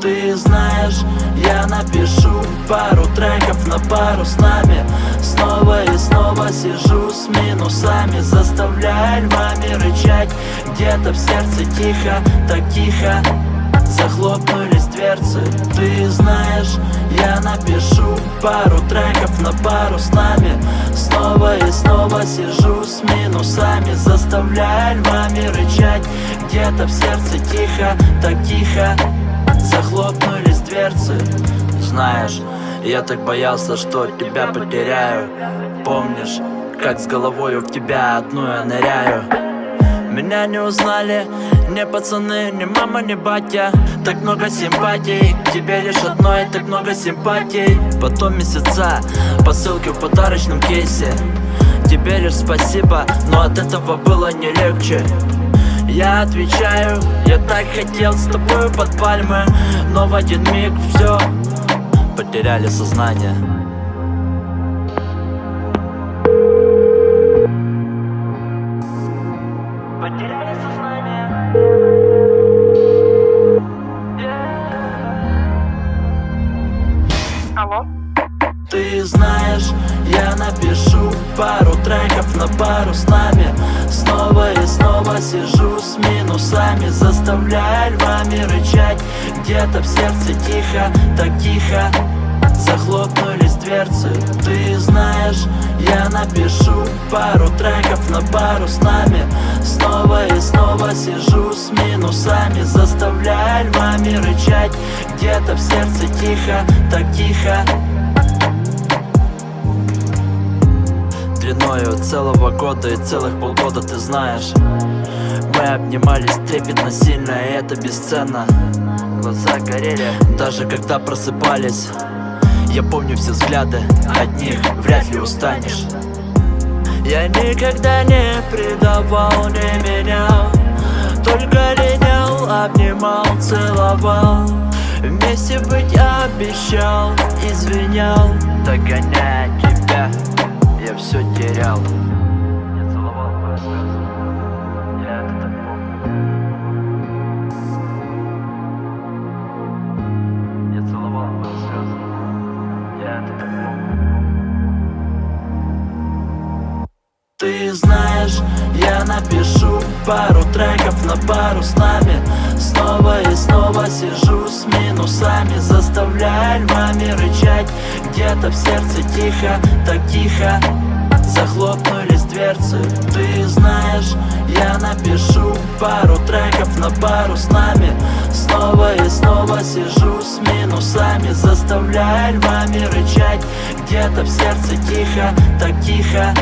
Ты знаешь, я напишу пару треков на пару с нами. Снова и снова сижу с минусами Заставляя львами рычать. Где-то в сердце тихо, так тихо Захлопнулись дверцы. Ты знаешь, я напишу пару треков на пару с нами. Снова и снова сижу с минусами Заставляя львами рычать. Где-то в сердце тихо, так тихо Захлопнулись дверцы. Знаешь, я так боялся, что тебя потеряю. Помнишь, как с головой в тебя одну я ныряю? Меня не узнали ни пацаны, ни мама, ни батя. Так много симпатий, к тебе лишь одной Так много симпатий. Потом месяца, посылки в подарочном кейсе. Тебе лишь спасибо, но от этого было не легче я отвечаю, я так хотел с тобой под пальмы Но в один миг все Потеряли сознание Потеряли сознание Алло? Ты знаешь, я напишу пару пару с нами. Снова и снова сижу с минусами Заставляя львами рычать. Где-то в сердце тихо, так тихо Захлопнулись дверцы. Ты знаешь, я напишу пару треков на пару с нами. Снова и снова сижу с минусами Заставляя львами рычать. Где-то в сердце тихо, так тихо Длиною целого года и целых полгода ты знаешь. Мы обнимались трепетно сильно и это бесценно. Глаза горели, даже когда просыпались. Я помню все взгляды, от них вряд ли устанешь. Я никогда не предавал, не менял Только линял, обнимал, целовал. Вместе быть обещал, извинял. Догоняя тебя я все терял. Я целовал твои слезы. Я это так помню. Я целовал твои слезы. Я это так помню. Ты знаешь, я напишу пару треков на пару с нами. Снова и снова сижу с минусами рычать Где-то в сердце тихо, так тихо. Захлопнулись дверцы Ты знаешь, я напишу пару треков на пару с нами. Снова и снова сижу с минусами Заставляя львами рычать. Где-то в сердце тихо, так тихо